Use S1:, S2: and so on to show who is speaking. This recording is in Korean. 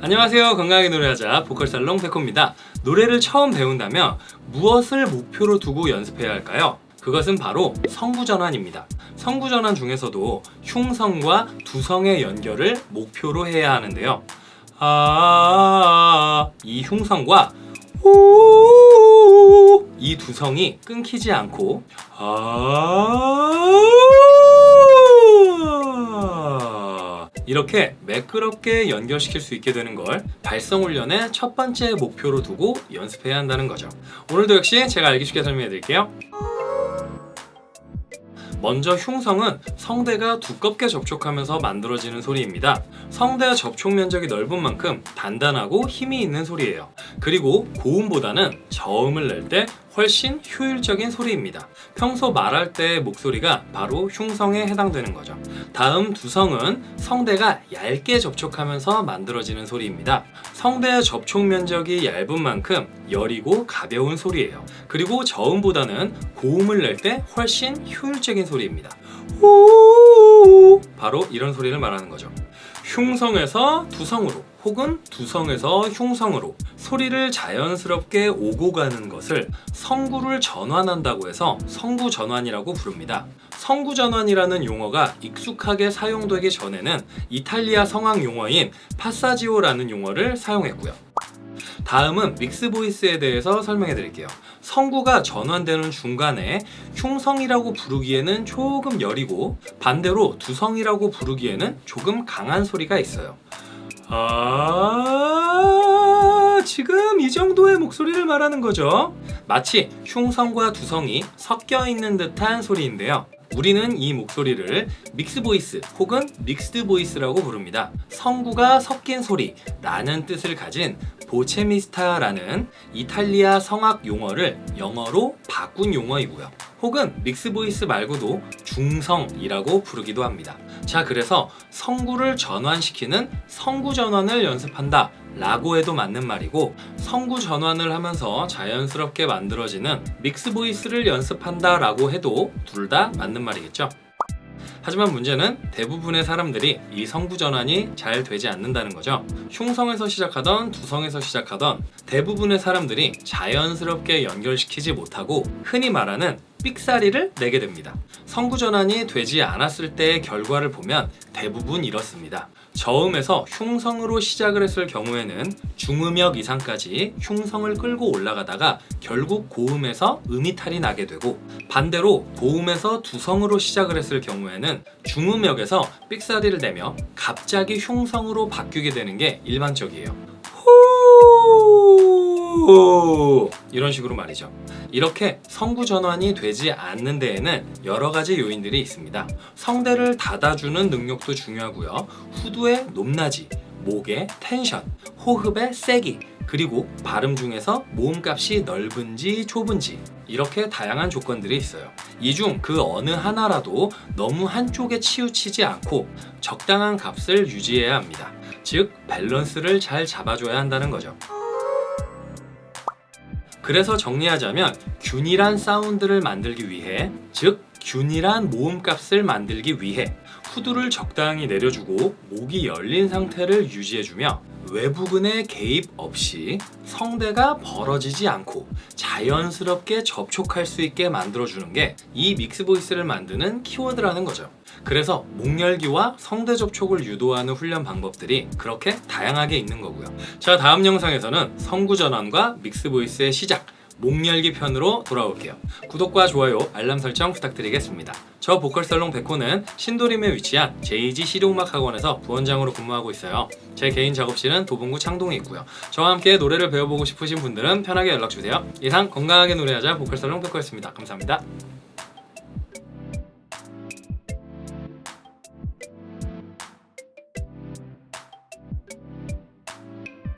S1: 안녕하세요. 건강하게 노래하자 보컬살롱 백호입니다. 노래를 처음 배운다면 무엇을 목표로 두고 연습해야 할까요? 그것은 바로 성구전환입니다. 성구전환 중에서도 흉성과 두성의 연결을 목표로 해야 하는데요. 아, 이 흉성과 이 두성이 끊기지 않고 아 이렇게 매끄럽게 연결시킬 수 있게 되는 걸 발성 훈련의 첫 번째 목표로 두고 연습해야 한다는 거죠. 오늘도 역시 제가 알기 쉽게 설명해 드릴게요. 먼저 흉성은 성대가 두껍게 접촉하면서 만들어지는 소리입니다. 성대 접촉 면적이 넓은 만큼 단단하고 힘이 있는 소리예요. 그리고 고음보다는 저음을 낼 때 훨씬 효율적인 소리입니다. 평소 말할 때의 목소리가 바로 흉성에 해당되는 거죠. 다음 두성은 성대가 얇게 접촉하면서 만들어지는 소리입니다. 성대의 접촉 면적이 얇은 만큼 여리고 가벼운 소리예요. 그리고 저음보다는 고음을 낼 때 훨씬 효율적인 소리입니다. 바로 이런 소리를 말하는 거죠. 흉성에서 두성으로 혹은 두성에서 흉성으로 소리를 자연스럽게 오고 가는 것을 성구를 전환한다고 해서 성구 전환이라고 부릅니다. 성구 전환이라는 용어가 익숙하게 사용되기 전에는 이탈리아 성악 용어인 파사지오라는 용어를 사용했고요. 다음은 믹스 보이스에 대해서 설명해 드릴게요. 성구가 전환되는 중간에 흉성이라고 부르기에는 조금 여리고 반대로 두성이라고 부르기에는 조금 강한 소리가 있어요. 아 지금 이 정도의 목소리를 말하는 거죠. 마치 흉성과 두성이 섞여 있는 듯한 소리인데요. 우리는 이 목소리를 mix voice 혹은 mixed voice라고 부릅니다. 성구가 섞인 소리라는 뜻을 가진 voce mista라는 이탈리아 성악 용어를 영어로 바꾼 용어이고요. 혹은 mix voice 말고도 중성이라고 부르기도 합니다. 자 그래서 성구를 전환시키는 성구 전환을 연습한다 라고 해도 맞는 말이고 성구 전환을 하면서 자연스럽게 만들어지는 mix voice를 연습한다 라고 해도 둘 다 맞는 말이겠죠. 하지만 문제는 대부분의 사람들이 이 성구 전환이 잘 되지 않는다는 거죠. 흉성에서 시작하던 두성에서 시작하던 대부분의 사람들이 자연스럽게 연결시키지 못하고 흔히 말하는 삑사리를 내게 됩니다. 성구 전환이 되지 않았을 때의 결과를 보면 대부분 이렇습니다. 저음에서 흉성으로 시작을 했을 경우에는 중음역 이상까지 흉성을 끌고 올라가다가 결국 고음에서 음이탈이 나게 되고 반대로 고음에서 두성으로 시작을 했을 경우에는 중음역에서 삑사리를 내며 갑자기 흉성으로 바뀌게 되는 게 일반적이에요. 후 이런 식으로 말이죠. 이렇게 성구 전환이 되지 않는 데에는 여러 가지 요인들이 있습니다. 성대를 닫아주는 능력도 중요하고요. 후두의 높낮이, 목의 텐션, 호흡의 세기, 그리고 발음 중에서 모음값이 넓은지 좁은지 이렇게 다양한 조건들이 있어요. 이 중 그 어느 하나라도 너무 한쪽에 치우치지 않고 적당한 값을 유지해야 합니다. 즉 밸런스를 잘 잡아줘야 한다는 거죠. 그래서 정리하자면 균일한 사운드를 만들기 위해 즉 균일한 모음값을 만들기 위해 후두를 적당히 내려주고 목이 열린 상태를 유지해주며 외부근의 개입 없이 성대가 벌어지지 않고 자연스럽게 접촉할 수 있게 만들어주는 게 이 믹스 보이스를 만드는 키워드라는 거죠. 그래서 목열기와 성대 접촉을 유도하는 훈련 방법들이 그렇게 다양하게 있는 거고요. 자 다음 영상에서는 성구 전환과 믹스 보이스의 시작 목열기 편으로 돌아올게요. 구독과 좋아요, 알람 설정 부탁드리겠습니다. 저 보컬살롱 백호는 신도림에 위치한 JG 실용음악 학원에서 부원장으로 근무하고 있어요. 제 개인 작업실은 도봉구 창동에 있고요. 저와 함께 노래를 배워보고 싶으신 분들은 편하게 연락주세요. 이상 건강하게 노래하자 보컬살롱 백호였습니다. 감사합니다.